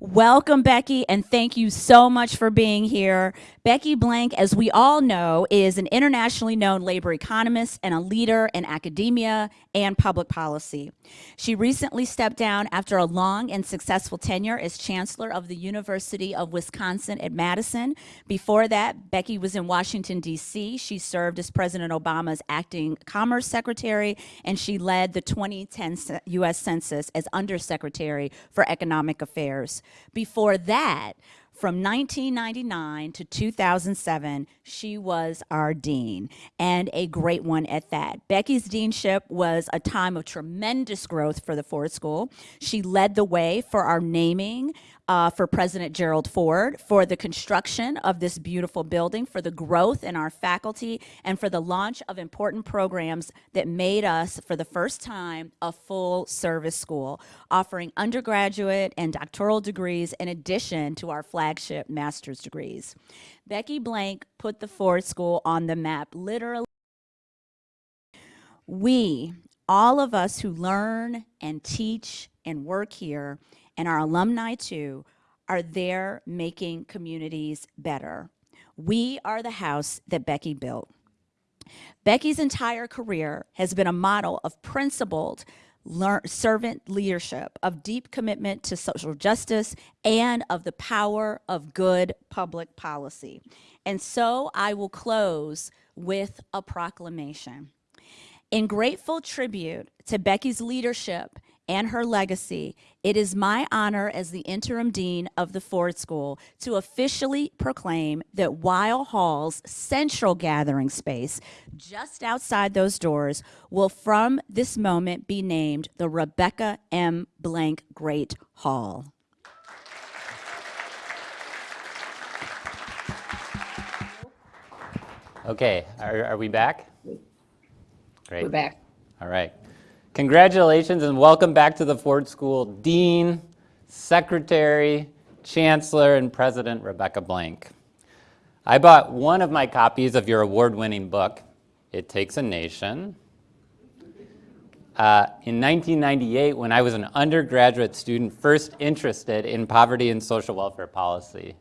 Welcome, Becky, and thank you so much for being here. Becky Blank, as we all know, is an internationally known labor economist and a leader in academia and public policy. She recently stepped down after a long and successful tenure as Chancellor of the University of Wisconsin at Madison. Before that, Becky was in Washington, D.C. She served as President Obama's acting Commerce Secretary, and she led the 2010 U.S. Census as Undersecretary for Economic Affairs. Before that, from 1999 to 2007, she was our dean, and a great one at that. Becky's deanship was a time of tremendous growth for the Ford School. She led the way for our naming uh, for President Gerald Ford, for the construction of this beautiful building, for the growth in our faculty, and for the launch of important programs that made us, for the first time, a full service school, offering undergraduate and doctoral degrees in addition to our flagship master's degrees. Becky Blank put the Ford School on the map, literally. We, all of us who learn and teach and work here, and our alumni too are there making communities better. We are the house that Becky built. Becky's entire career has been a model of principled servant leadership, of deep commitment to social justice, and of the power of good public policy. And so I will close with a proclamation. In grateful tribute to Becky's leadership and her legacy, it is my honor as the interim dean of the Ford School to officially proclaim that Weill Hall's central gathering space, just outside those doors, will from this moment be named the Rebecca M. Blank Great Hall. Okay, are, are we back? Great. We're back. All right. Congratulations and welcome back to the Ford School Dean, Secretary, Chancellor, and President Rebecca Blank. I bought one of my copies of your award-winning book, It Takes a Nation. Uh, in 1998, when I was an undergraduate student first interested in poverty and social welfare policy.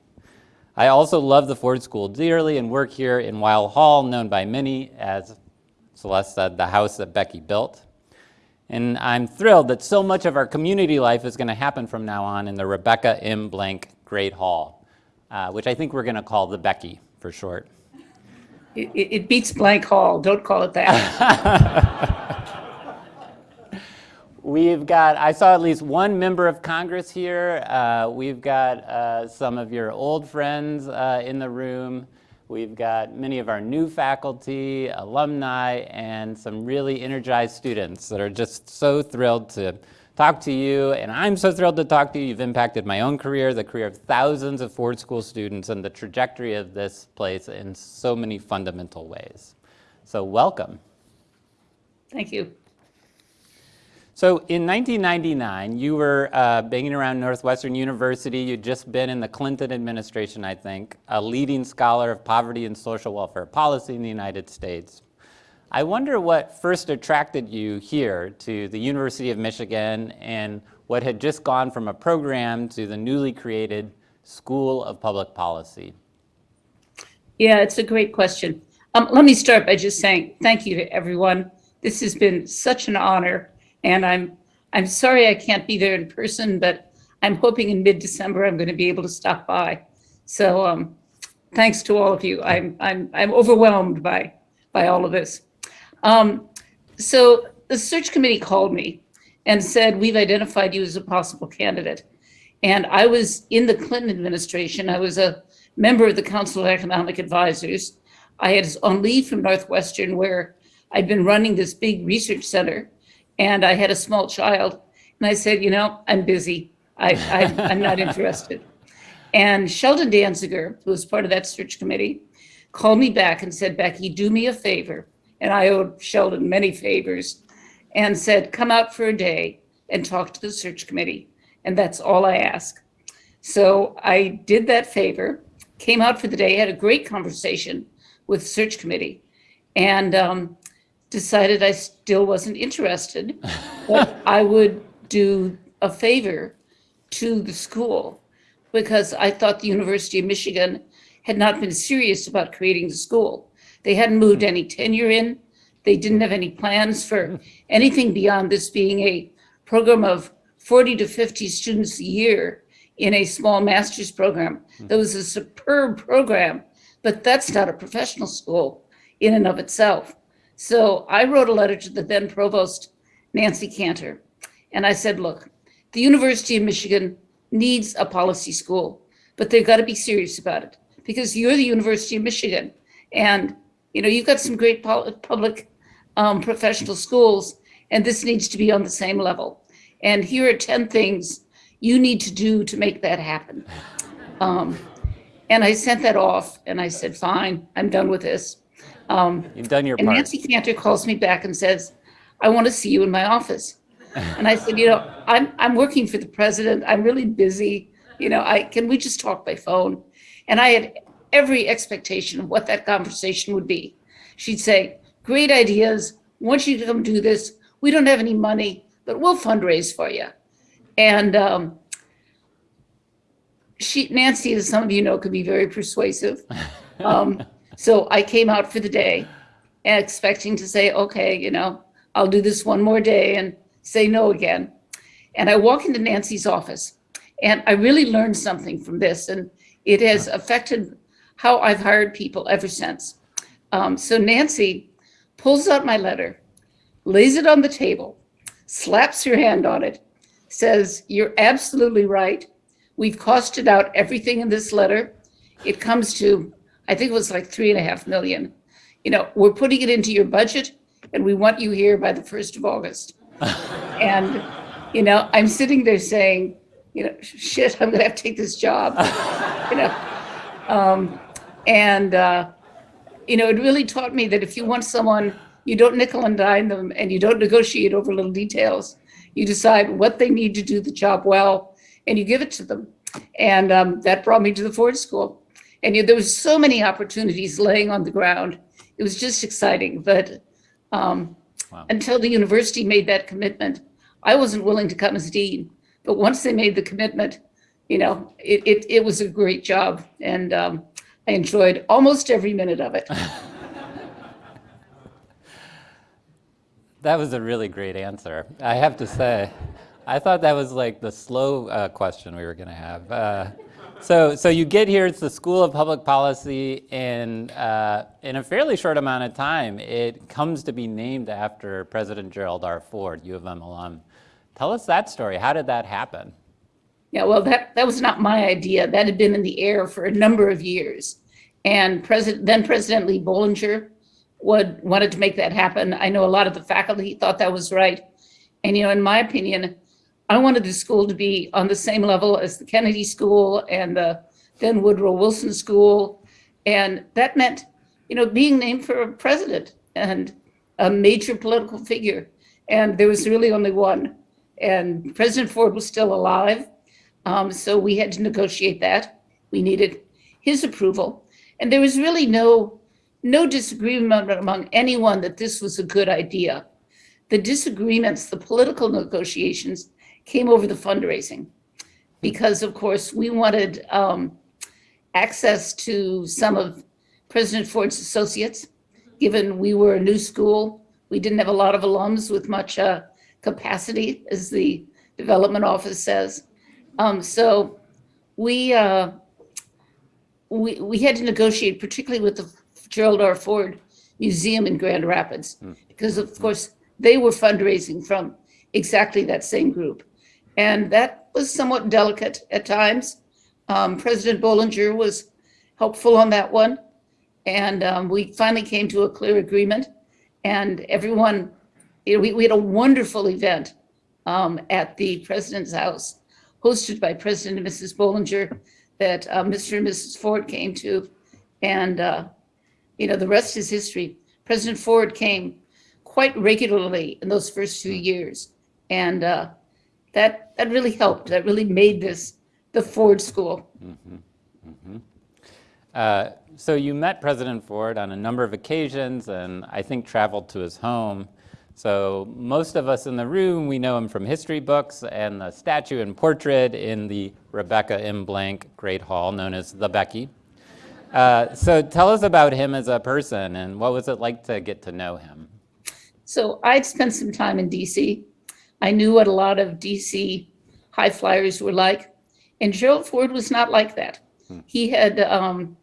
I also love the Ford School dearly and work here in Weill Hall, known by many as Celeste said, the house that Becky built. And I'm thrilled that so much of our community life is going to happen from now on in the Rebecca M. Blank Great Hall, uh, which I think we're going to call the Becky for short. It, it beats Blank Hall. Don't call it that. We've got, I saw at least one member of Congress here. Uh, we've got uh, some of your old friends uh, in the room. We've got many of our new faculty, alumni, and some really energized students that are just so thrilled to talk to you. And I'm so thrilled to talk to you. You've impacted my own career, the career of thousands of Ford School students, and the trajectory of this place in so many fundamental ways. So welcome. Thank you. So in 1999, you were uh, banging around Northwestern University. You'd just been in the Clinton administration, I think, a leading scholar of poverty and social welfare policy in the United States. I wonder what first attracted you here to the University of Michigan and what had just gone from a program to the newly created School of Public Policy. Yeah, it's a great question. Um, let me start by just saying thank you to everyone. This has been such an honor and I'm, I'm sorry I can't be there in person, but I'm hoping in mid-December I'm going to be able to stop by. So um, thanks to all of you. I'm, I'm, I'm overwhelmed by, by all of this. Um, so the search committee called me and said, we've identified you as a possible candidate. And I was in the Clinton administration. I was a member of the Council of Economic Advisors. I had on leave from Northwestern where I'd been running this big research center and I had a small child. And I said, you know, I'm busy. I, I, am not interested. And Sheldon Danziger, who was part of that search committee, called me back and said, Becky, do me a favor. And I owed Sheldon many favors and said, come out for a day and talk to the search committee. And that's all I ask. So I did that favor, came out for the day, had a great conversation with the search committee. And um, decided I still wasn't interested, but I would do a favor to the school because I thought the University of Michigan had not been serious about creating the school. They hadn't moved any tenure in. They didn't have any plans for anything beyond this being a program of 40 to 50 students a year in a small master's program. Hmm. That was a superb program, but that's not a professional school in and of itself. So I wrote a letter to the then provost, Nancy Cantor, and I said, look, the University of Michigan needs a policy school, but they've got to be serious about it because you're the University of Michigan. And, you know, you've got some great public um, professional schools, and this needs to be on the same level. And here are 10 things you need to do to make that happen. Um, and I sent that off and I said, fine, I'm done with this. Um, You've done your and part. Nancy Cantor calls me back and says, I want to see you in my office. And I said, you know, I'm, I'm working for the president. I'm really busy. You know, I, can we just talk by phone? And I had every expectation of what that conversation would be. She'd say, great ideas. Want you to come do this. We don't have any money, but we'll fundraise for you. And um, she, Nancy, as some of you know, could be very persuasive. Um, so I came out for the day expecting to say, okay, you know, I'll do this one more day and say no again. And I walk into Nancy's office and I really learned something from this and it has affected how I've hired people ever since. Um, so Nancy pulls out my letter, lays it on the table, slaps her hand on it, says, you're absolutely right. We've costed out everything in this letter. It comes to, I think it was like three and a half million. You know, we're putting it into your budget and we want you here by the 1st of August. and, you know, I'm sitting there saying, you know, shit, I'm gonna have to take this job, you know. Um, and, uh, you know, it really taught me that if you want someone, you don't nickel and dime them and you don't negotiate over little details. You decide what they need to do the job well and you give it to them. And um, that brought me to the Ford School. And you know, there was so many opportunities laying on the ground. It was just exciting. But um, Wow. until the university made that commitment, I wasn't willing to come as dean. But once they made the commitment, you know, it, it, it was a great job. And um, I enjoyed almost every minute of it. That was a really great answer, I have to say. I thought that was like the slow uh, question we were going to have. Uh, so, so you get here, it's the School of Public Policy, and uh, in a fairly short amount of time, it comes to be named after President Gerald R. Ford, U of M alum. Tell us that story. How did that happen? Yeah, well, that, that was not my idea. That had been in the air for a number of years. And President, then President Lee Bollinger would, wanted to make that happen. I know a lot of the faculty thought that was right. And, you know, in my opinion, I wanted the school to be on the same level as the Kennedy School and the then Woodrow Wilson School. And that meant, you know, being named for a president and a major political figure. And there was really only one. And President Ford was still alive. Um, so we had to negotiate that. We needed his approval. And there was really no, no disagreement among anyone that this was a good idea. The disagreements, the political negotiations came over the fundraising. Because of course, we wanted um, access to some of President Ford's associates, given we were a new school. We didn't have a lot of alums with much uh, capacity, as the development office says. Um, so we, uh, we, we had to negotiate, particularly with the Gerald R. Ford Museum in Grand Rapids, because of course, they were fundraising from exactly that same group. And that was somewhat delicate at times. Um, President Bollinger was helpful on that one. And um, we finally came to a clear agreement. And everyone, you know, we, we had a wonderful event um, at the president's house, hosted by President and Mrs. Bollinger, that uh, Mr. and Mrs. Ford came to. And, uh, you know, the rest is history. President Ford came quite regularly in those first few years. And uh, that, that really helped. That really made this the Ford School. Uh, so you met President Ford on a number of occasions and I think traveled to his home. So most of us in the room, we know him from history books and the statue and portrait in the Rebecca M. Blank Great Hall, known as the Becky. Uh, so tell us about him as a person and what was it like to get to know him? So I'd spent some time in DC. I knew what a lot of DC high flyers were like. And Gerald Ford was not like that. He had um,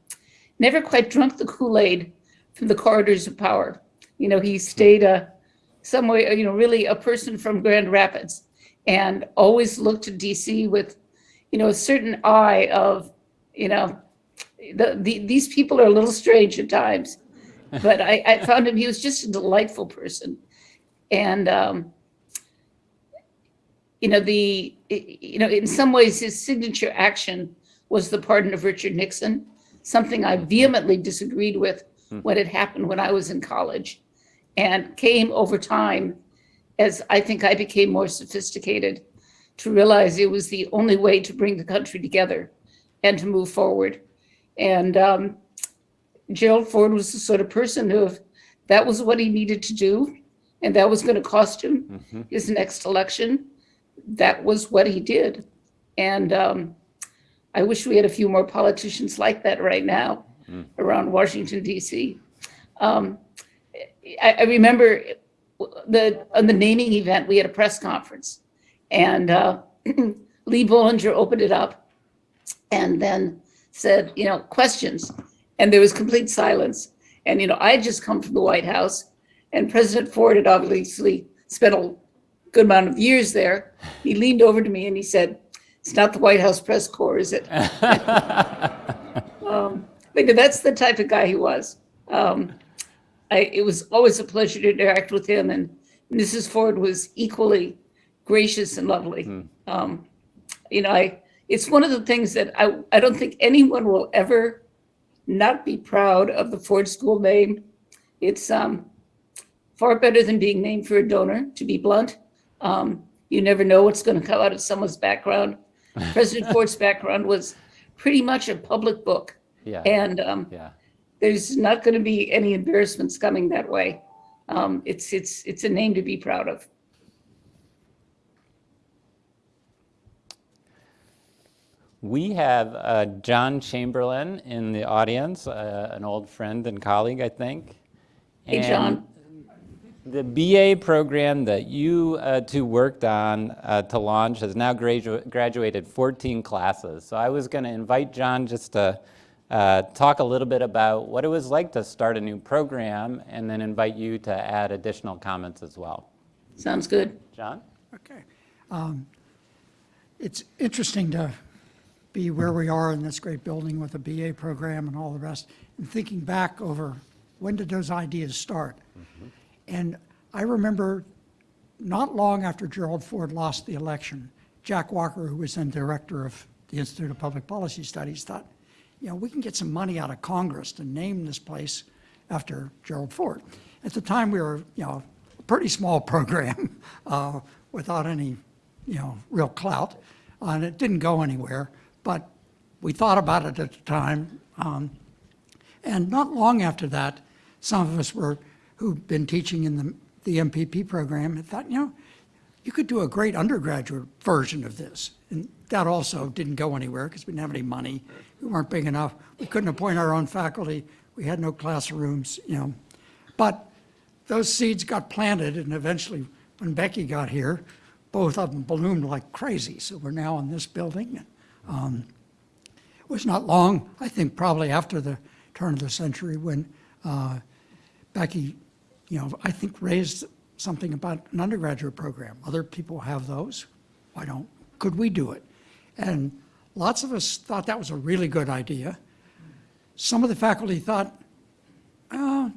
never quite drunk the Kool-Aid from the corridors of power. You know, he stayed uh, somewhere, you know, really a person from Grand Rapids and always looked to DC with, you know, a certain eye of, you know, the, the, these people are a little strange at times. But I, I found him, he was just a delightful person. And, um, you know, the, you know, in some ways, his signature action was the pardon of Richard Nixon, something I vehemently disagreed with when it happened when I was in college and came over time as I think I became more sophisticated to realize it was the only way to bring the country together and to move forward. And um, Gerald Ford was the sort of person who, if that was what he needed to do, and that was going to cost him his next election, that was what he did. And um, I wish we had a few more politicians like that right now around Washington, D.C. Um, I, I remember the on the naming event, we had a press conference, and uh, Lee Bollinger opened it up, and then said, you know, questions, and there was complete silence. And you know, I had just come from the White House, and President Ford had obviously spent a good amount of years there. He leaned over to me and he said, "It's not the White House press corps, is it?" um, but that's the type of guy he was. Um, I, it was always a pleasure to interact with him, and Mrs. Ford was equally gracious and lovely. Um, you know, I, it's one of the things that I, I don't think anyone will ever not be proud of the Ford School name. It's um, far better than being named for a donor, to be blunt. Um, you never know what's going to come out of someone's background. President Ford's background was pretty much a public book, Yeah, and um, yeah. there's not going to be any embarrassments coming that way. Um, it's it's it's a name to be proud of. We have uh, John Chamberlin in the audience, uh, an old friend and colleague, I think. Hey, And John. The BA program that you uh, two worked on uh, to launch has now gradu- graduated 14 classes. So I was going to invite John just to uh, talk a little bit about what it was like to start a new program and then invite you to add additional comments as well. Sounds good. John? Okay. Um, It's interesting to be where we are in this great building with a BA program and all the rest, and thinking back over, when did those ideas start? And I remember not long after Gerald Ford lost the election, Jack Walker, who was then director of the Institute of Public Policy Studies, thought, you know, we can get some money out of Congress to name this place after Gerald Ford. At the time, we were, you know, a pretty small program uh, without any, you know, real clout, uh, and it didn't go anywhere. But we thought about it at the time, um, and not long after that, some of us were, who'd been teaching in the, the MPP program, had thought, you know, you could do a great undergraduate version of this. And that also didn't go anywhere because we didn't have any money. We weren't big enough. We couldn't appoint our own faculty. We had no classrooms, you know. But those seeds got planted and eventually when Becky got here, both of them bloomed like crazy. So we're now in this building. Um, it was not long, I think probably after the turn of the century when uh, Becky, you know, I think raised something about an undergraduate program. Other people have those. Why don't, could we do it? And lots of us thought that was a really good idea. Some of the faculty thought, oh,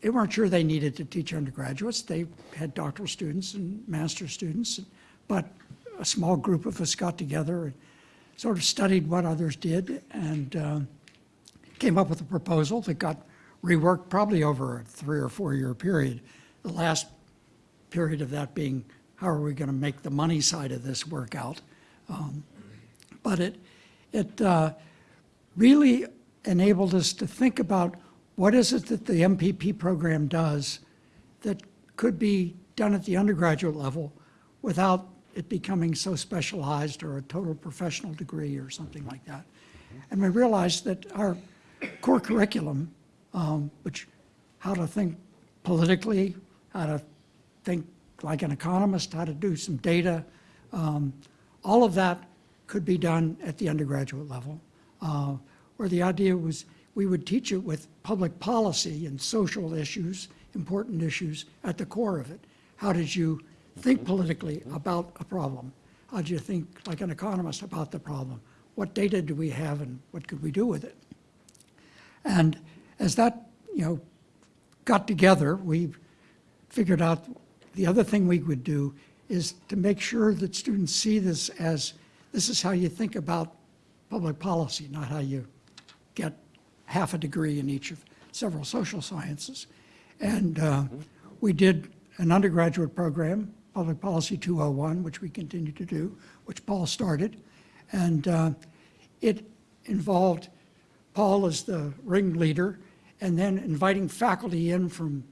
they weren't sure they needed to teach undergraduates. They had doctoral students and master's students. But a small group of us got together and sort of studied what others did and uh, came up with a proposal that got reworked probably over a three or four year period. The last period of that being, how are we going to make the money side of this work out? Um, But it, it uh, really enabled us to think about what is it that the MPP program does that could be done at the undergraduate level without it becoming so specialized or a total professional degree or something like that. And we realized that our core curriculum, um, which how to think politically, how to think like an economist, how to do some data, um, all of that could be done at the undergraduate level, uh, where the idea was we would teach it with public policy and social issues, important issues at the core of it. How did you think politically about a problem? How did you think like an economist about the problem? What data do we have and what could we do with it? And as that, you know, got together, we figured out the other thing we would do is to make sure that students see this as, this is how you think about public policy, not how you get half a degree in each of several social sciences. And uh, we did an undergraduate program, Public Policy 201, which we continue to do, which Paul started. And uh, it involved Paul as the ringleader, and then inviting faculty in from,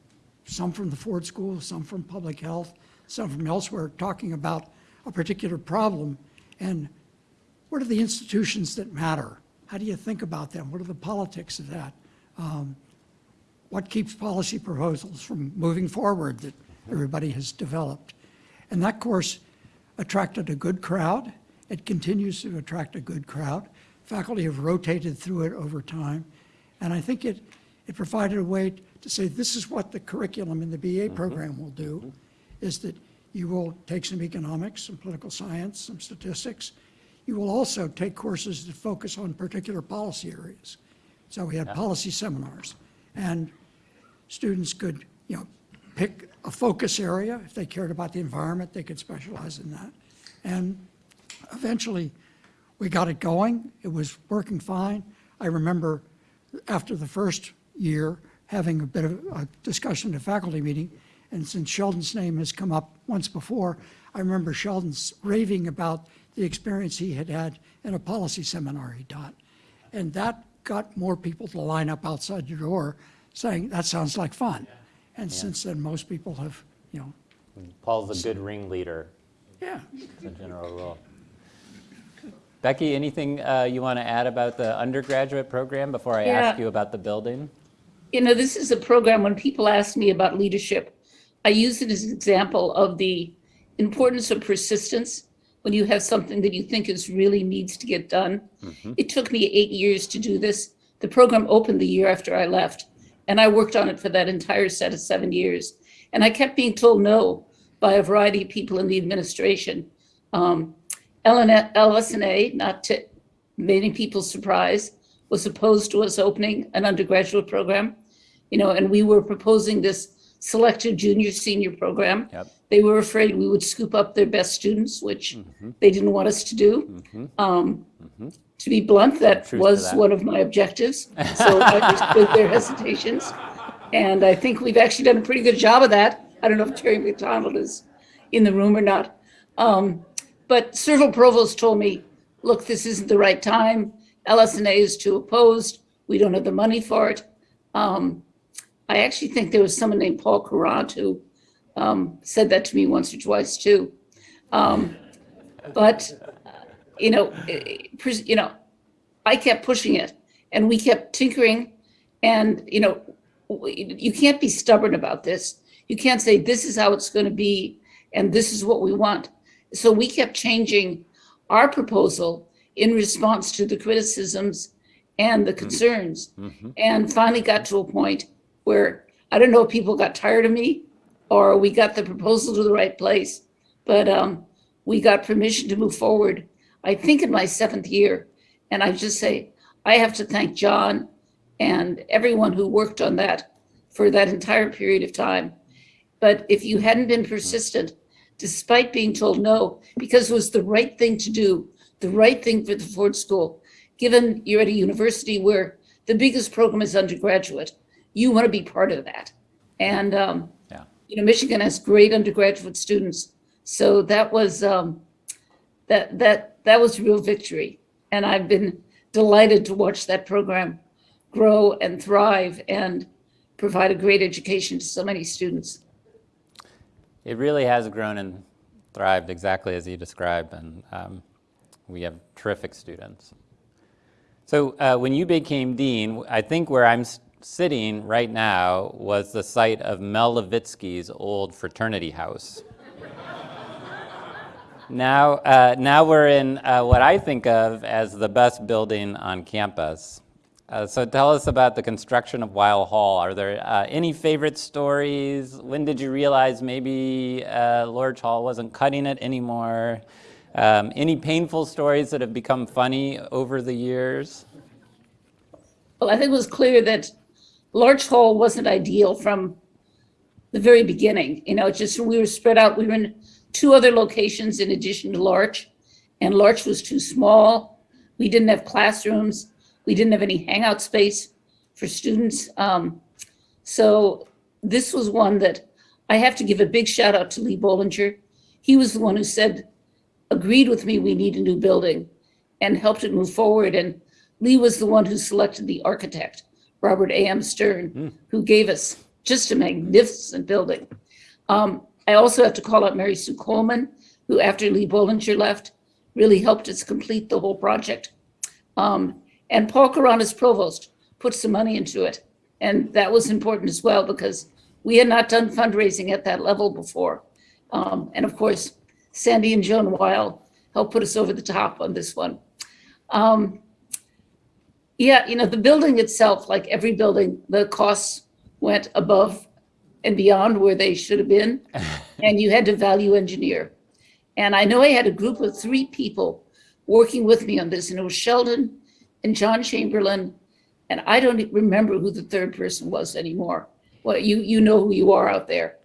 some from the Ford School, some from Public Health, some from elsewhere, talking about a particular problem, and what are the institutions that matter? How do you think about them? What are the politics of that? Um, what keeps policy proposals from moving forward that everybody has developed? And that course attracted a good crowd. It continues to attract a good crowd. Faculty have rotated through it over time. And I think it, it provided a way to say, this is what the curriculum in the BA mm-hmm. program will do, mm-hmm. is that you will take some economics, some political science, some statistics. You will also take courses that focus on particular policy areas. So we had policy seminars, and students could, you know, pick a focus area. If they cared about the environment, they could specialize in that. And eventually, we got it going. It was working fine. I remember after the first year, having a bit of a discussion at a faculty meeting, and since Sheldon's name has come up once before, I remember Sheldon's raving about the experience he had had in a policy seminar he taught. And that got more people to line up outside your door saying, that sounds like fun. And since then, most people have, you know, Paul's a good ringleader, yeah, as a general rule. Becky, anything uh, you want to add about the undergraduate program before I ask you about the building? You know, this is a program, when people ask me about leadership, I use it as an example of the importance of persistence when you have something that you think is really needs to get done. It took me eight years to do this. The program opened the year after I left, and I worked on it for that entire set of seven years. And I kept being told no by a variety of people in the administration. Um, LS&A, not to many people's surprise, was opposed to us opening an undergraduate program. You know, and we were proposing this selective junior senior program. Yep. They were afraid we would scoop up their best students, which they didn't want us to do. Um, To be blunt, that Truth was that. one of my objectives. So I understood their hesitations. And I think we've actually done a pretty good job of that. I don't know if Terry McDonald is in the room or not. Um, but several provosts told me, look, this isn't the right time. LS&A is too opposed. We don't have the money for it. Um, I actually think there was someone named Paul Courant who um, said that to me once or twice too. Um, but, uh, you know, eh, you know, I kept pushing it and we kept tinkering and, you know, you can't be stubborn about this. You can't say, this is how it's going to be and this is what we want. So we kept changing our proposal in response to the criticisms and the mm-hmm. concerns. Mm-hmm. And finally got to a point where, I don't know if people got tired of me or we got the proposal to the right place, but um, we got permission to move forward, I think in my seventh year. And I just say, I have to thank John and everyone who worked on that for that entire period of time. But if you hadn't been mm-hmm. persistent, despite being told no, because it was the right thing to do, the right thing for the Ford School, given you're at a university where the biggest program is undergraduate, you want to be part of that. And, um, Yeah. you know, Michigan has great undergraduate students. So that was, um, that, that, that was real victory. And I've been delighted to watch that program grow and thrive and provide a great education to so many students. It really has grown and thrived exactly as you described, and um, we have terrific students. So uh, when you became dean, I think where I'm sitting right now was the site of Mel Levitsky's old fraternity house. now, uh, now we're in uh, what I think of as the best building on campus. Uh, so tell us about the construction of Weill Hall. Are there uh, any favorite stories? When did you realize maybe uh, Lorch Hall wasn't cutting it anymore? Um, any painful stories that have become funny over the years? Well, I think it was clear that Lorch Hall wasn't ideal from the very beginning. You know, just we were spread out. We were in two other locations in addition to Lorch, and Lorch was too small. We didn't have classrooms. We didn't have any hangout space for students. Um, so this was one that I have to give a big shout out to Lee Bollinger. He was the one who said, agreed with me, we need a new building and helped it move forward. And Lee was the one who selected the architect, Robert A.M. Stern, who gave us just a magnificent building. Um, I also have to call out Mary Sue Coleman, who after Lee Bollinger left, really helped us complete the whole project. Um, and Paul Courant as provost put some money into it. And that was important as well because we had not done fundraising at that level before. Um, and of course, Sandy and Joan Weill helped put us over the top on this one. Um, yeah, you know, the building itself, like every building, the costs went above and beyond where they should have been. and you had to value engineer. And I know I had a group of three people working with me on this, and it was Sheldon and John Chamberlin, and I don't remember who the third person was anymore. Well, you you know who you are out there.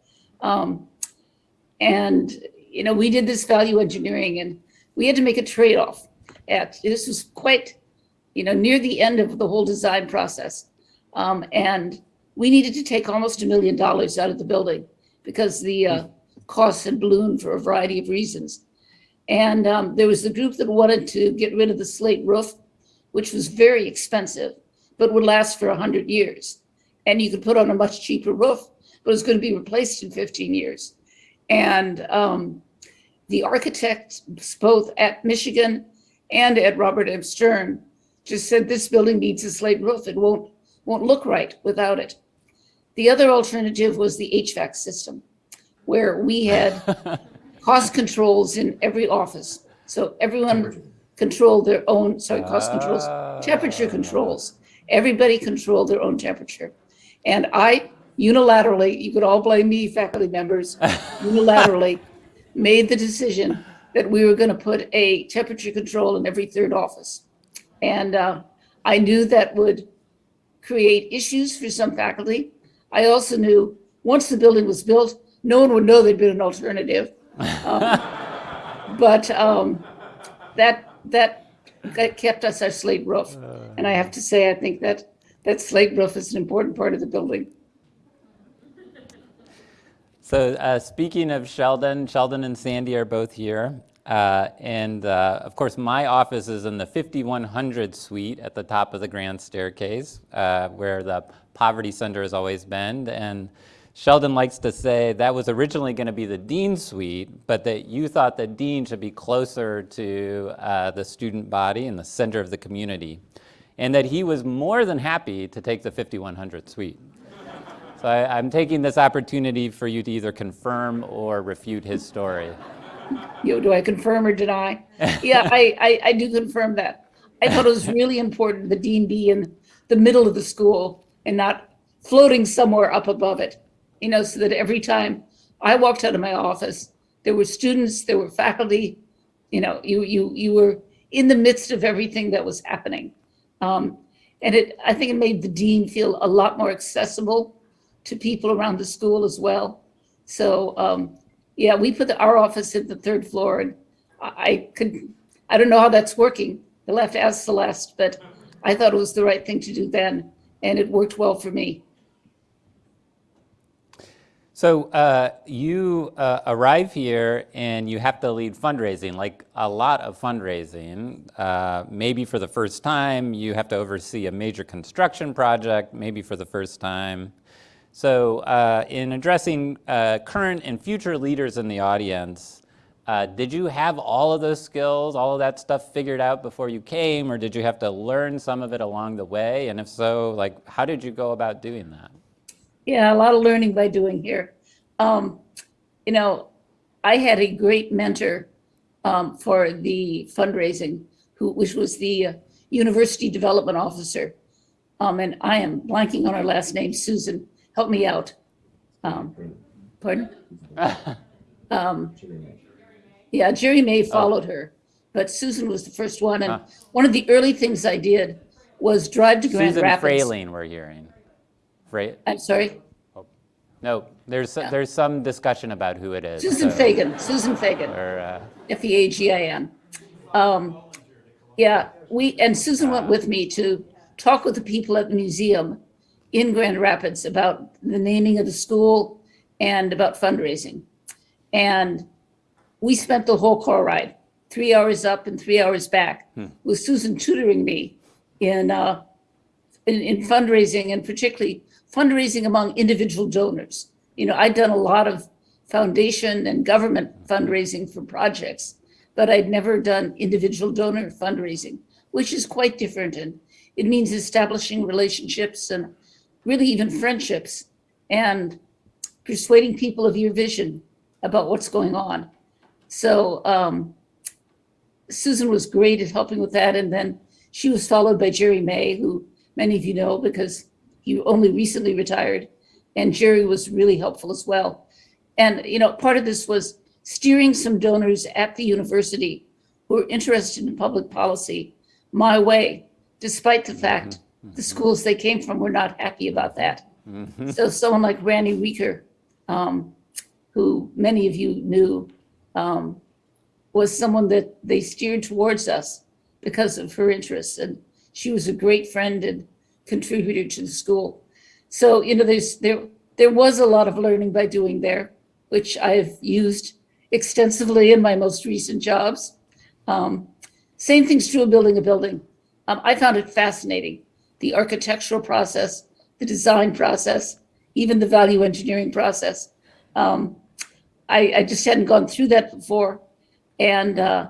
Um, and you know, we did this value engineering, and we had to make a trade-off. At this was quite, you know, near the end of the whole design process, um, and we needed to take almost a million dollars out of the building because the uh, costs had ballooned for a variety of reasons. And um, there was the group that wanted to get rid of the slate roof, which was very expensive, but would last for 100 years. And you could put on a much cheaper roof, but it was going to be replaced in 15 years. And um, the architects, both at Michigan and at Robert M. Stern, just said this building needs a slate roof. It won't won't look right without it. The other alternative was the HVAC system, where we had cost controls in every office. So everyone controlled their own, sorry, cost controls, temperature controls. Everybody controlled their own temperature. And I unilaterally, you could all blame me, faculty members, unilaterally made the decision that we were going to put a temperature control in every third office. And uh, I knew that would create issues for some faculty. I also knew once the building was built, no one would know there'd been an alternative. Um, but um, that that that kept us our slate roof, and I have to say, I think that that slate roof is an important part of the building. So uh, speaking of Sheldon, Sheldon and Sandy are both here. Uh, and uh, of course, my office is in the 5100 suite at the top of the grand staircase, uh, where the Poverty Center has always been. And Sheldon likes to say that was originally going to be the Dean suite, but that you thought that Dean should be closer to uh, the student body and the center of the community. And that he was more than happy to take the 5100 suite. So I, I'm taking this opportunity for you to either confirm or refute his story. You know, do I confirm or deny? Yeah, I, I, I do confirm that. I thought it was really important the dean be in the middle of the school and not floating somewhere up above it. You know, so that every time I walked out of my office, there were students, there were faculty, you know, you you you were in the midst of everything that was happening. Um, and it I think it made the dean feel a lot more accessible to people around the school as well. So um, yeah, we put the, our office at the third floor, and I, I could, I don't know how that's working. You'll have to ask Celeste, but I thought it was the right thing to do then, and it worked well for me. So uh, you uh, arrive here and you have to lead fundraising, like a lot of fundraising. Uh, maybe for the first time, you have to oversee a major construction project, maybe for the first time. So uh, in addressing uh, current and future leaders in the audience, uh, did you have all of those skills, all of that stuff figured out before you came, or did you have to learn some of it along the way? And if so, like, how did you go about doing that? Yeah, a lot of learning by doing here. Um, you know, I had a great mentor um, for the fundraising, who which was the uh, university development officer. Um, and I am blanking on her last name, Susan. Help me out. Um, pardon? Um, yeah, Jerry May followed her, but Susan was the first one. And Huh. one of the early things I did was drive to Grand Susan Rapids. Frayling, we're hearing. Fra- I'm sorry, no, there's Yeah. there's some discussion about who it is. Susan so- Feagin, Susan Feagin. Or, uh, F E A G I N. Um, yeah, we, and Susan went with me to talk with the people at the museum in Grand Rapids about the naming of the school and about fundraising. And we spent the whole car ride, three hours up and three hours back, with Susan tutoring me in, uh, in, in fundraising and particularly fundraising among individual donors. You know, I'd done a lot of foundation and government fundraising for projects, but I'd never done individual donor fundraising, which is quite different. And it means establishing relationships and really even friendships and persuading people of your vision about what's going on. So um, Susan was great at helping with that. And then she was followed by Jerry May, who many of you know because he only recently retired. And Jerry was really helpful as well. And, you know, part of this was steering some donors at the university who were interested in public policy my way, despite the fact the schools they came from were not happy about that. So someone like Randy Weeker, um, who many of you knew, um, was someone that they steered towards us because of her interests. And she was a great friend and contributor to the school. So, you know, there's, there, there was a lot of learning by doing there, which I've used extensively in my most recent jobs. Um, same thing's true of building a building. Um, I found it fascinating, the architectural process, the design process, even the value engineering process. Um, I, I just hadn't gone through that before. And uh,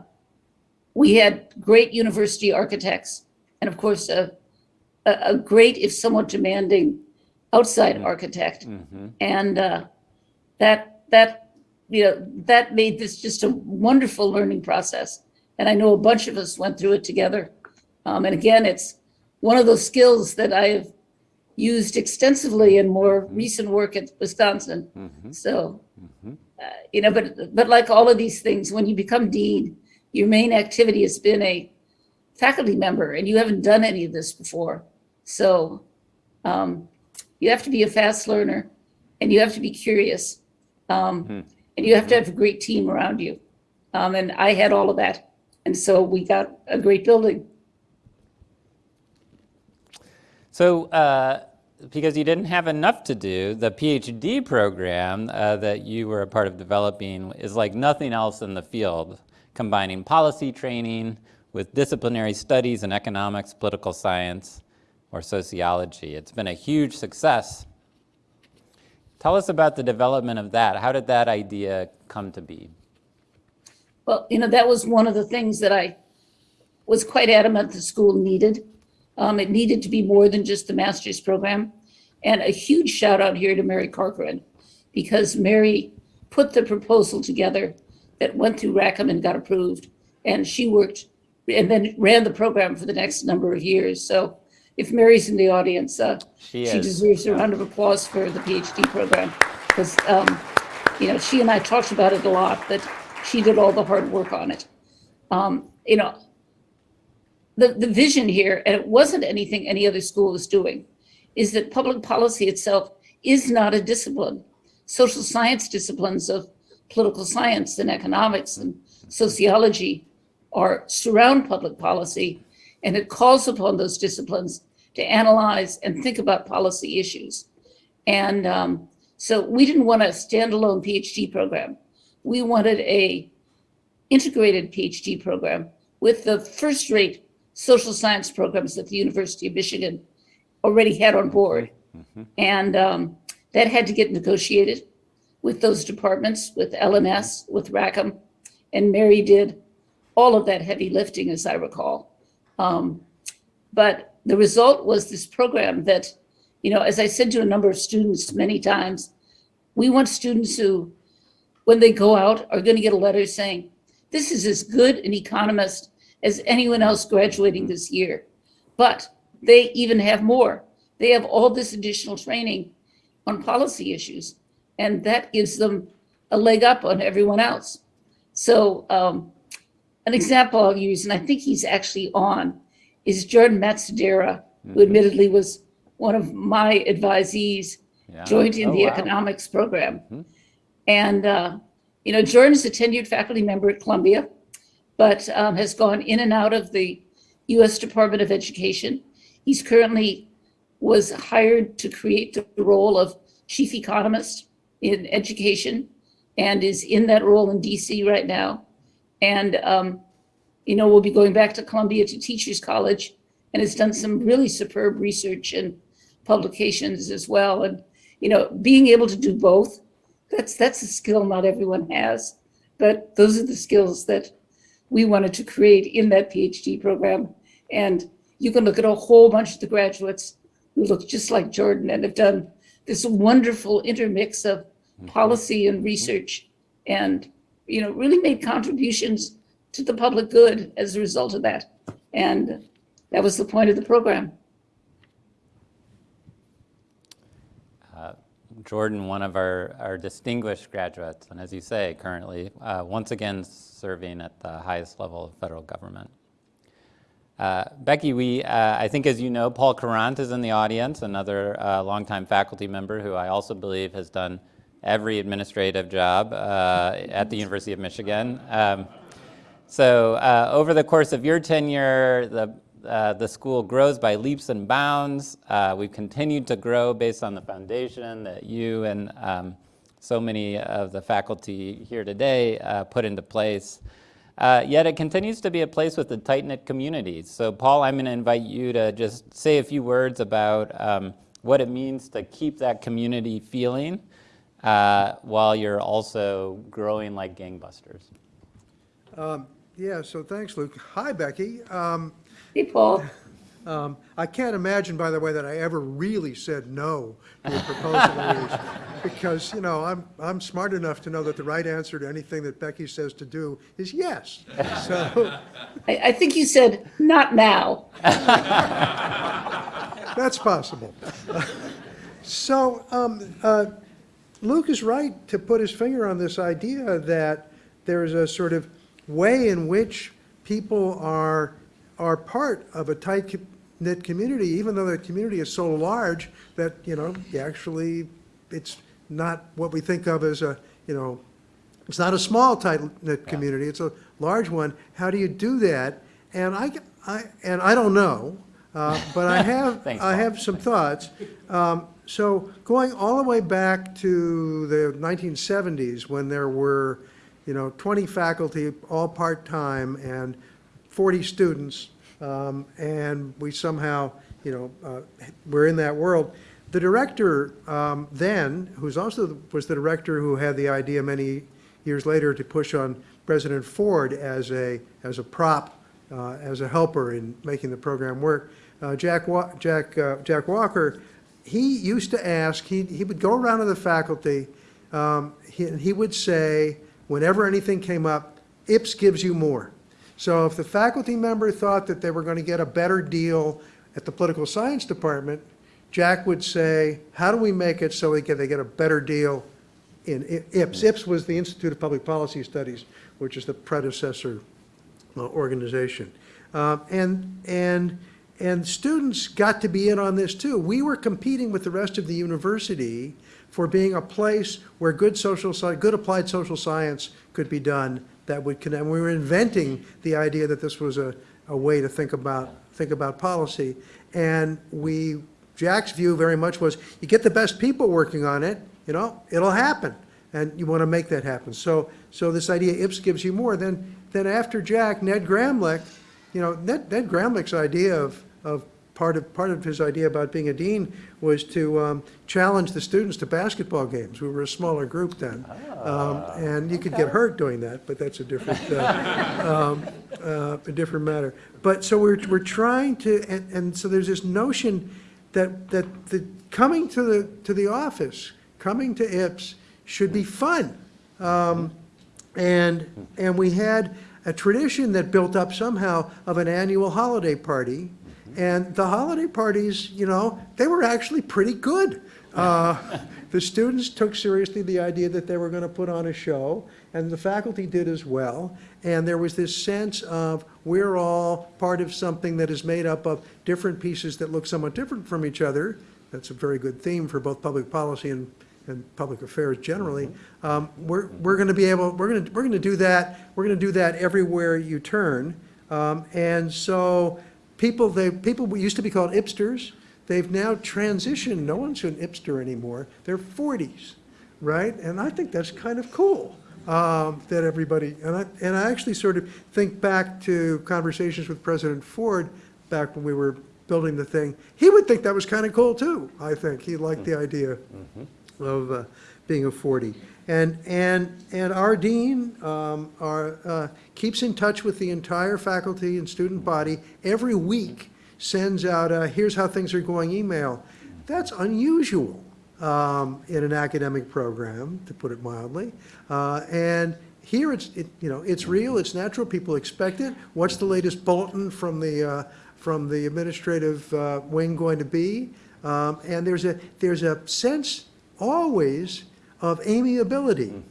we had great university architects and of course, a, a, a great, if somewhat demanding, outside architect. And uh, that, that, you know, that made this just a wonderful learning process. And I know a bunch of us went through it together. Um, and again, it's one of those skills that I've used extensively in more recent work at Wisconsin. So, uh, you know, but, but like all of these things, when you become dean, your main activity has been a faculty member and you haven't done any of this before. So um, you have to be a fast learner and you have to be curious. Um, And you have to have a great team around you. Um, and I had all of that. And so we got a great building. So, uh, because you didn't have enough to do, the PhD program uh, that you were a part of developing is like nothing else in the field, combining policy training with disciplinary studies in economics, political science, or sociology. It's been a huge success. Tell us about the development of that. How did that idea come to be? Well, you know, that was one of the things that I was quite adamant the school needed. Um, it needed to be more than just the master's program. And a huge shout out here to Mary Corcoran, because Mary put the proposal together that went through Rackham and got approved. And she worked and then ran the program for the next number of years. So if Mary's in the audience, uh, She she deserves a round of applause for the PhD program. Because, um, you know, she and I talked about it a lot, but she did all the hard work on it. Um, you know, the, the vision here, and it wasn't anything any other school was doing, is that public policy itself is not a discipline. Social science disciplines of political science and economics and sociology are surround public policy, and it calls upon those disciplines to analyze and think about policy issues. And um, so we didn't want a standalone PhD program. We wanted a integrated PhD program with the first-rate social science programs that the University of Michigan already had on board. And um, that had to get negotiated with those departments, with LMS, with Rackham, and Mary did all of that heavy lifting, as I recall. Um, but the result was this program that, you know, as I said to a number of students many times, we want students who, when they go out, are going to get a letter saying, this is as good an economist as anyone else graduating this year. But they even have more. They have all this additional training on policy issues, and that gives them a leg up on everyone else. So um, an example I'll use, and I think he's actually on, is Jordan Matsudaira, who admittedly was one of my advisees, Yeah. joined in Oh, the wow. economics program. And, uh, you know, Jordan's a tenured faculty member at Columbia, but um, has gone in and out of the U.S. Department of Education. He's currently was hired to create the role of chief economist in education and is in that role in DC right now. And, um, you know, we'll be going back to Columbia to Teachers College and has done some really superb research and publications as well. And, you know, being able to do both, that's, that's a skill not everyone has. But those are the skills that we wanted to create in that PhD program. And you can look at a whole bunch of the graduates who look just like Jordan and have done this wonderful intermix of mm-hmm. policy and research and, you know, really made contributions to the public good as a result of that. And that was the point of the program. Jordan, one of our, our distinguished graduates, and as you say, currently, uh, once again serving at the highest level of federal government. Uh, Becky, we, uh, I think as you know, Paul Courant is in the audience, another uh, longtime faculty member who I also believe has done every administrative job uh, at the University of Michigan. Um, so uh, over the course of your tenure, the, uh, the school grows by leaps and bounds. Uh, we've continued to grow based on the foundation that you and um, so many of the faculty here today uh, put into place. Uh, yet it continues to be a place with a tight-knit community. So Paul, I'm going to invite you to just say a few words about um, what it means to keep that community feeling uh, while you're also growing like gangbusters. Yeah, so thanks, Luke. Hi, Becky. Um, Hey, Paul. um, I can't imagine, by the way, that I ever really said no to a proposal. Because, you know, I'm, I'm smart enough to know that the right answer to anything that Becky says to do is yes. So I, I think you said, not now. that's possible. So um, uh, Luke is right to put his finger on this idea that there's a sort of way in which people are, are part of a tight-knit community, even though the community is so large that, you know, actually, it's not what we think of as a, you know, it's not a small tight-knit community, it's a large one. How do you do that? And I, I, and I don't know, uh, but I have, Thanks, I Paul. have some thoughts. Um, So going all the way back to the 1970s, when there were, you know, 20 faculty, all part-time, and 40 students, um, and we somehow, you know, uh, were in that world. The director um, then, who's also, was the director who had the idea many years later to push on President Ford as a, as a prop, uh, as a helper in making the program work, uh, Jack, Wa- Jack, uh, Jack Walker, he used to ask, he, he would go around to the faculty, um, he, and he would say, whenever anything came up, IPS gives you more. So if the faculty member thought that they were going to get a better deal at the political science department, Jack would say, how do we make it so they get, they get a better deal in IPS? IPS was the Institute of Public Policy Studies, which is the predecessor uh, organization. Um, And, and, and students got to be in on this too. We were competing with the rest of the university for being a place where good social, good applied social science could be done that would connect. We were inventing the idea that this was a, a way to think about, think about policy. And we, Jack's view very much was, you get the best people working on it, you know, it'll happen. And you want to make that happen. So, so this idea, IPS gives you more. Then, then after Jack, Ned Gramlich, you know, Ned, Ned Gramlich's idea of, of part of, part of his idea about being a dean was to um, challenge the students to basketball games. We were a smaller group then. Um, And you could get hurt doing that, but that's a different, uh, um, uh, a different matter. But, so we're, we're trying to, and, and so there's this notion that, that the, coming to the, to the office, coming to IPS should be fun. Um, And, and we had a tradition that built up somehow of an annual holiday party. And the holiday parties, you know, they were actually pretty good. Uh, The students took seriously the idea that they were going to put on a show, and the faculty did as well. And there was this sense of, we're all part of something that is made up of different pieces that look somewhat different from each other. That's a very good theme for both public policy and, and public affairs generally. Um, We're, we're going to be able, we're going to, we're going to do that, we're going to do that everywhere you turn. Um, And so people, they, people used to be called IPSters. They've now transitioned, no one's an IPSter anymore. They're Fordies, right? And I think that's kind of cool, um, that everybody, and I, and I actually sort of think back to conversations with President Ford back when we were building the thing. He would think that was kind of cool too, I think. He liked the idea of uh, being a Fordie. And, and, and our dean um, our, uh, keeps in touch with the entire faculty and student body every week, sends out a, here's how things are going email. That's unusual um, in an academic program, to put it mildly. Uh, And here it's, it, you know, it's real, it's natural, people expect it. What's the latest bulletin from the, uh, from the administrative uh, wing going to be? Um, And there's a, there's a sense always of amiability,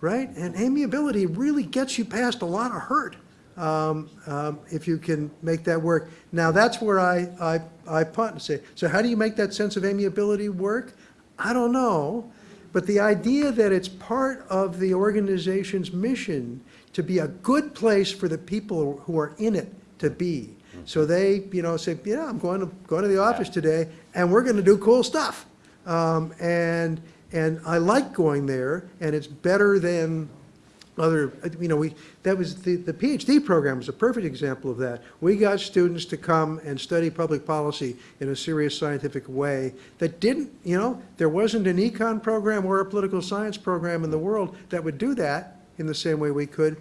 right? And amiability really gets you past a lot of hurt um, um, if you can make that work. Now, that's where I, I, I punt and say, so how do you make that sense of amiability work? I don't know, but the idea that it's part of the organization's mission to be a good place for the people who are in it to be. So they, you know, say, yeah, I'm going to, going to the office today, and we're going to do cool stuff. Um, and, and I like going there, and it's better than other, you know, we, that was, the, the PhD program was a perfect example of that. We got students to come and study public policy in a serious scientific way that didn't, you know, there wasn't an econ program or a political science program in the world that would do that in the same way we could.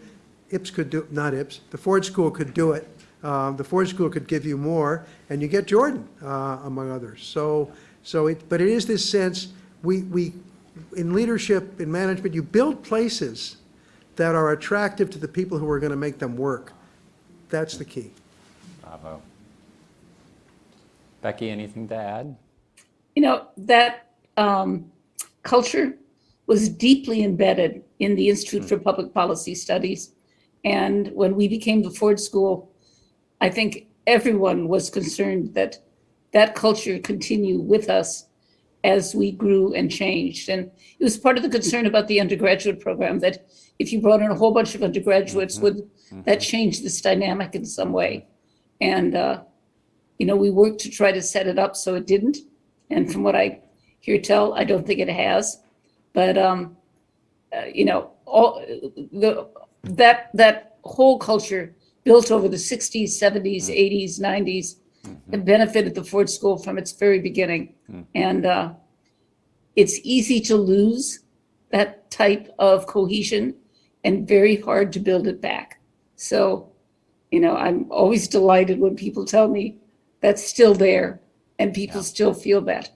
IPS could do, not IPS, the Ford School could do it. Um, The Ford School could give you more, and you get Jordan, uh, among others. So, so it, but it is this sense, we, we, in leadership, in management, you build places that are attractive to the people who are going to make them work. That's the key. Bravo. Becky, anything to add? You know, that um, culture was deeply embedded in the Institute for Public Policy Studies. And when we became the Ford School, I think everyone was concerned that that culture continue with us as we grew and changed. And it was part of the concern about the undergraduate program that if you brought in a whole bunch of undergraduates, would that change this dynamic in some way? And, uh, you know, we worked to try to set it up so it didn't. And from what I hear tell, I don't think it has. But, um, uh, you know, all the, that, that whole culture built over the 60s, 70s, 80s, 90s, have benefited the Ford School from its very beginning. And uh, it's easy to lose that type of cohesion and very hard to build it back. So, you know, I'm always delighted when people tell me that's still there and people Yeah. still feel that.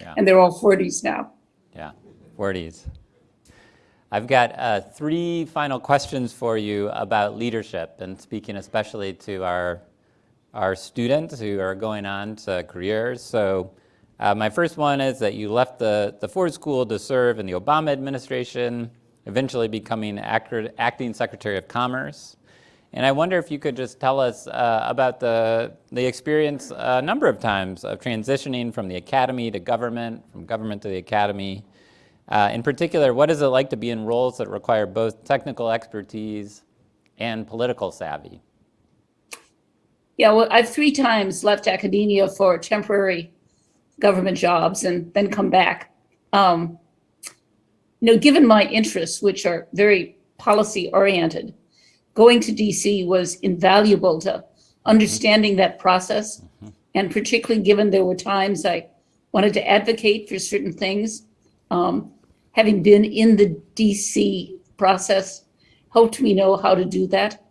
Yeah. And they're all Fordies now. Yeah, Fordies. I've got uh, three final questions for you about leadership and speaking especially to our, our students who are going on to careers. So uh, my first one is that you left the, the Ford School to serve in the Obama administration, eventually becoming actor, acting Secretary of Commerce. And I wonder if you could just tell us uh, about the, the experience a number of times of transitioning from the academy to government, from government to the academy. Uh, in particular, what is it like to be in roles that require both technical expertise and political savvy? Yeah, well, I've three times left academia for temporary government jobs and then come back. Um, you know, given my interests, which are very policy oriented, going to DC was invaluable to understanding that process And particularly given there were times I wanted to advocate for certain things, um, having been in the DC process helped me know how to do that.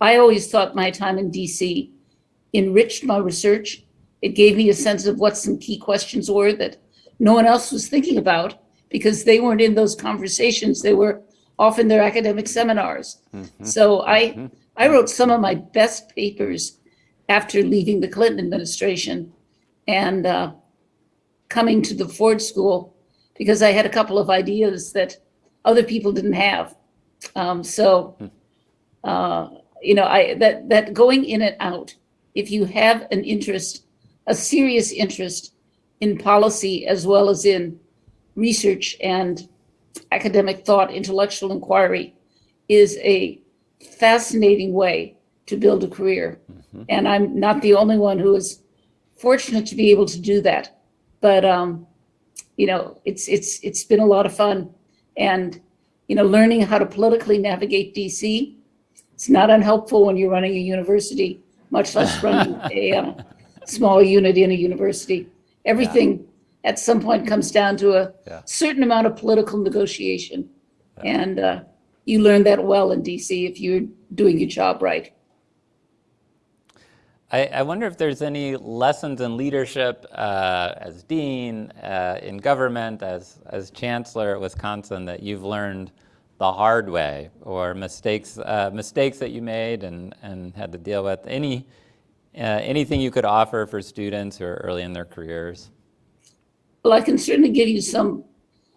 I always thought my time in DC enriched my research. It gave me a sense of what some key questions were that no one else was thinking about because they weren't in those conversations. They were off in their academic seminars. So I, I wrote some of my best papers after leaving the Clinton administration and uh, coming to the Ford School because I had a couple of ideas that other people didn't have. Um, so, uh, you know, I that that going in and out, if you have an interest, a serious interest in policy as well as in research and academic thought, intellectual inquiry, is a fascinating way to build a career. And I'm not the only one who is fortunate to be able to do that. But um, you know, it's it's it's been a lot of fun, and you know, learning how to politically navigate DC. It's not unhelpful when you're running a university, much less running a um, small unit in a university. Everything at some point comes down to a Yeah. certain amount of political negotiation, and uh, you learn that well in DC if you're doing your job right. I, I wonder if there's any lessons in leadership uh, as dean, uh, in government, as, as chancellor at Wisconsin that you've learned the hard way, or mistakes, uh, mistakes that you made and, and had to deal with. Any, uh, anything you could offer for students who are early in their careers? Well, I can certainly give you some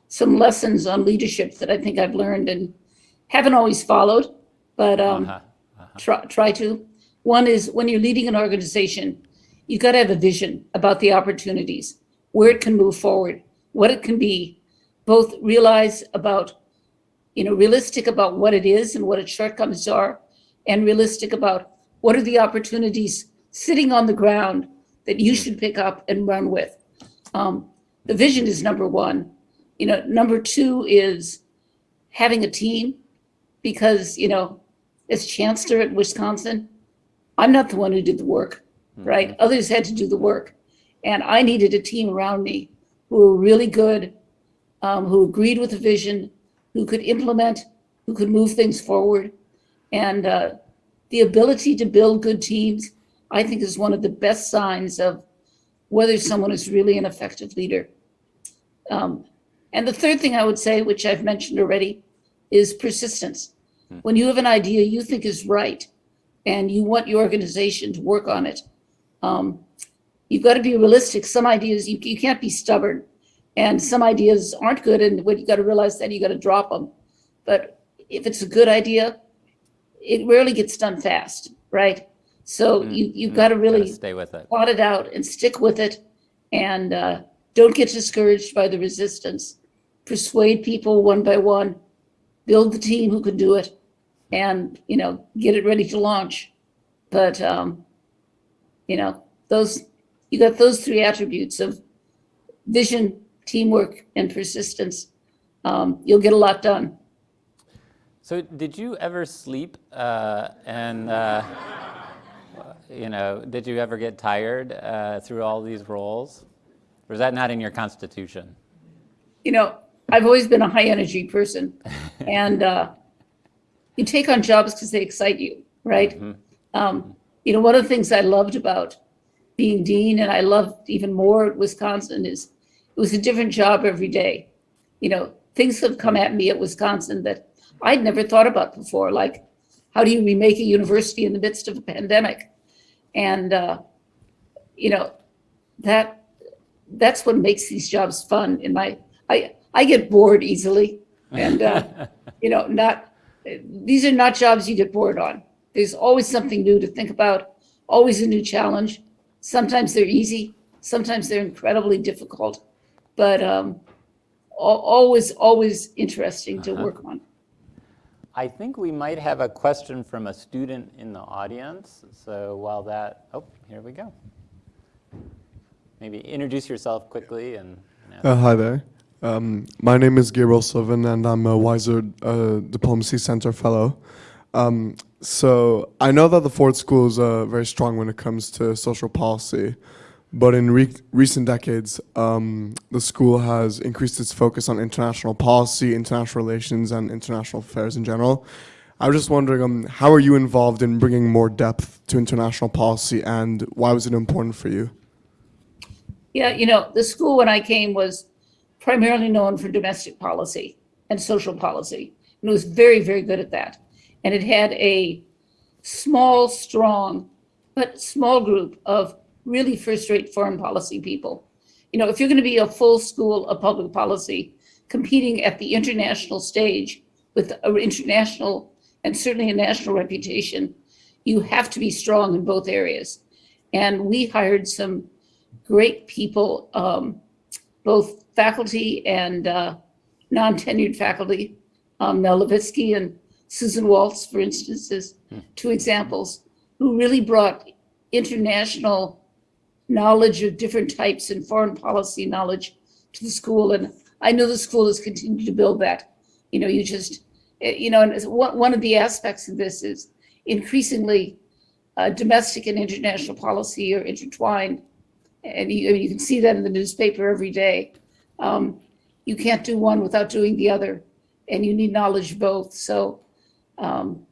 some lessons on leadership that I think I've learned and haven't always followed, but um, Uh-huh. try, try to. One is when you're leading an organization, you've got to have a vision about the opportunities, where it can move forward, what it can be, both realize about, you know, realistic about what it is and what its shortcomings are, and realistic about what are the opportunities sitting on the ground that you should pick up and run with. Um, the vision is number one. You know, number two is having a team because, you know, as chancellor at Wisconsin, I'm not the one who did the work, right? Others had to do the work. And I needed a team around me who were really good, um, who agreed with the vision, who could implement, who could move things forward. And uh, the ability to build good teams, I think, is one of the best signs of whether someone is really an effective leader. Um, and the third thing I would say, which I've mentioned already, is persistence. When you have an idea you think is right and you want your organization to work on it, um, you've got to be realistic. Some ideas, you, you can't be stubborn. And some ideas aren't good. And when you got to realize that, you got to drop them. But if it's a good idea, it rarely gets done fast, right? So you, you've got to really stay with it. plot it out and stick with it and uh, don't get discouraged by the resistance. Persuade people one by one, build the team who can do it and, you know, get it ready to launch. But, um, you know, those, you got those three attributes of vision, teamwork, and persistence. Um, you'll get a lot done. So did you ever sleep uh, and, uh, you know, did you ever get tired uh, through all these roles? Or is that not in your constitution? you know, I've always been a high energy person and uh, you take on jobs because they excite you, right? Um, you know, one of the things I loved about being dean and I loved even more at Wisconsin is it was a different job every day. You know, things have come at me at Wisconsin that I'd never thought about before, like how do you remake a university in the midst of a pandemic? And, uh, you know, that that's what makes these jobs fun in my i i get bored easily. And uh, you know not these are not jobs you get bored on. There's always something new to think about always a new challenge. Sometimes they're easy sometimes they're incredibly difficult but um always always interesting to work on I think we might have a question from a student in the audience. So while that, oh, here we go. Maybe introduce yourself quickly and. and Uh, hi there. Um, my name is Gabriel Sylvan, and I'm a Weiser uh, Diplomacy Center Fellow. Um, So I know that the Ford School is uh, very strong when it comes to social policy, but in re- recent decades, um, the school has increased its focus on international policy, international relations, and international affairs in general. I was just wondering, um, how are you involved in bringing more depth to international policy, and why was it important for you? Yeah, you know, the school when I came was primarily known for domestic policy and social policy. And it was very, very good at that. And it had a small, strong, but small group of really first-rate foreign policy people. You know, if you're going to be a full school of public policy, competing at the international stage with an international and certainly a national reputation, you have to be strong in both areas. And we hired some great people, um, both faculty and uh, non-tenured faculty. Um, Mel Levitsky and Susan Waltz, for instance, as two examples, who really brought international knowledge of different types and foreign policy knowledge to the school. And I know the school has continued to build that. You know, you just, eh, you know, and one, of the aspects of this is increasingly uh, domestic and international policy are intertwined. And you, I mean, you can see that in the newspaper every day. Um, you can't do one without doing the other, and you need knowledge both. So um,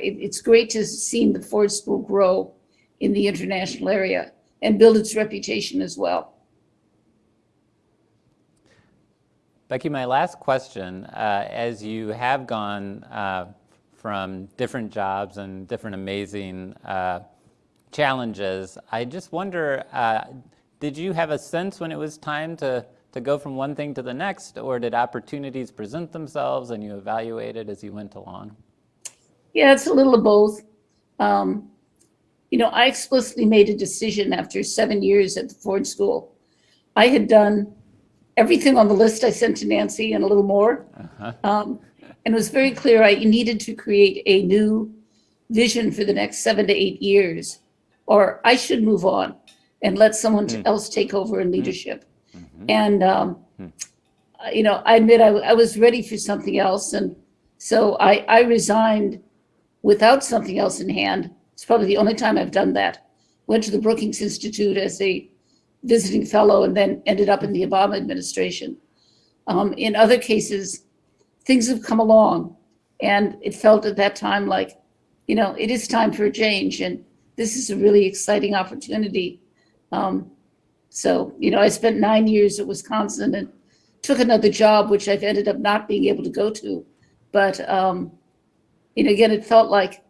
it, it's great to see the Ford School grow in the international area and build its reputation as well. Becky, my last question, uh, as you have gone uh, from different jobs and different amazing uh, challenges, I just wonder, uh, did you have a sense when it was time to, to go from one thing to the next, or did opportunities present themselves and you evaluated as you went along? Yeah, it's a little of both. Um, you know, I explicitly made a decision after seven years at the Ford School. I had done everything on the list I sent to Nancy and a little more. Um, and it was very clear I needed to create a new vision for the next seven to eight years, or I should move on and let someone else take over in leadership. And, um, uh, you know, I admit I, I was ready for something else. And so I, I resigned without something else in hand. It's probably the only time I've done that. Went to the Brookings Institute as a visiting fellow and then ended up in the Obama administration. Um, in other cases, things have come along and it felt at that time like, you know, it is time for a change and this is a really exciting opportunity. Um, so, you know, I spent nine years at Wisconsin and took another job, which I've ended up not being able to go to. But, um, you know, again, it felt like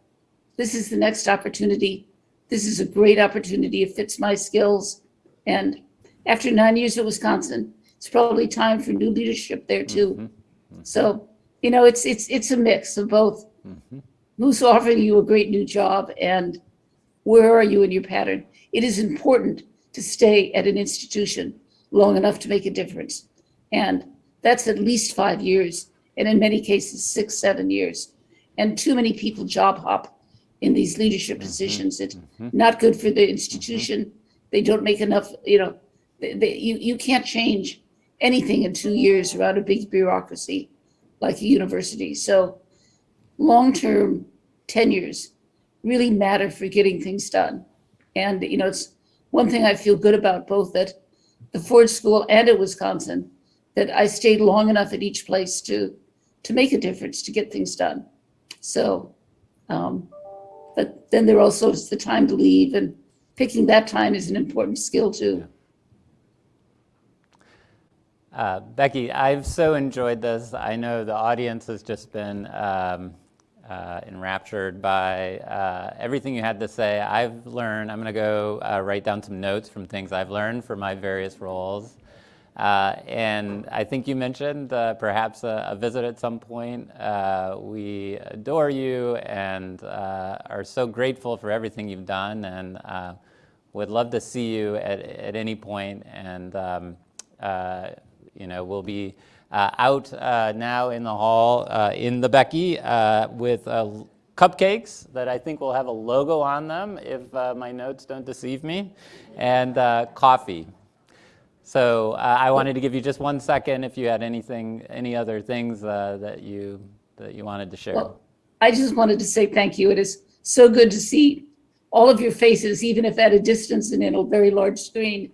this is the next opportunity. This is a great opportunity. It fits my skills. And after nine years at Wisconsin, it's probably time for new leadership there too. Mm-hmm. Mm-hmm. So, you know, it's, it's, it's a mix of both. Mm-hmm. Who's offering you a great new job and where are you in your pattern? It is important to stay at an institution long enough to make a difference. And that's at least five years, and in many cases, six, seven years. And too many people job hop in these leadership mm-hmm. positions. It's mm-hmm. not good for the institution. Mm-hmm. They don't make enough, you know, they, they, you, you can't change anything in two years around a big bureaucracy like a university. So long-term tenures really matter for getting things done. And, you know, it's one thing I feel good about both at the Ford School and at Wisconsin, that I stayed long enough at each place to, to make a difference, to get things done. So, um, but then there also is the time to leave and picking that time is an important skill too. Uh, Becky, I've so enjoyed this. I know the audience has just been um, uh, enraptured by uh, everything you had to say. I've learned, I'm going to go uh, write down some notes from things I've learned for my various roles. Uh, and I think you mentioned uh, perhaps a, a visit at some point. Uh, we adore you and are so grateful for everything you've done and would love to see you at, at any point. And um, you know, we'll be uh, out uh, now in the hall uh, in the Becky with cupcakes that I think will have a logo on them if my notes don't deceive me, and coffee. So I wanted to give you just one second if you had anything, any other things that you that you wanted to share. Well, I I just wanted to say thank you. It is so good to see all of your faces, even if at a distance and in a very large screen.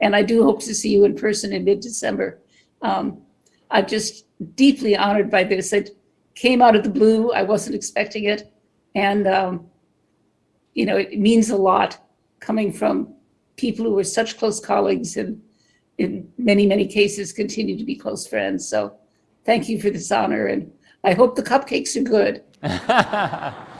And I do hope to see you in person in mid-December. Um, I'm just deeply honored by this. It came out of the blue. I wasn't expecting it. And, um, you know, it means a lot coming from people who were such close colleagues and in many, many cases continue to be close friends. So thank you for this honor. And I hope the cupcakes are good.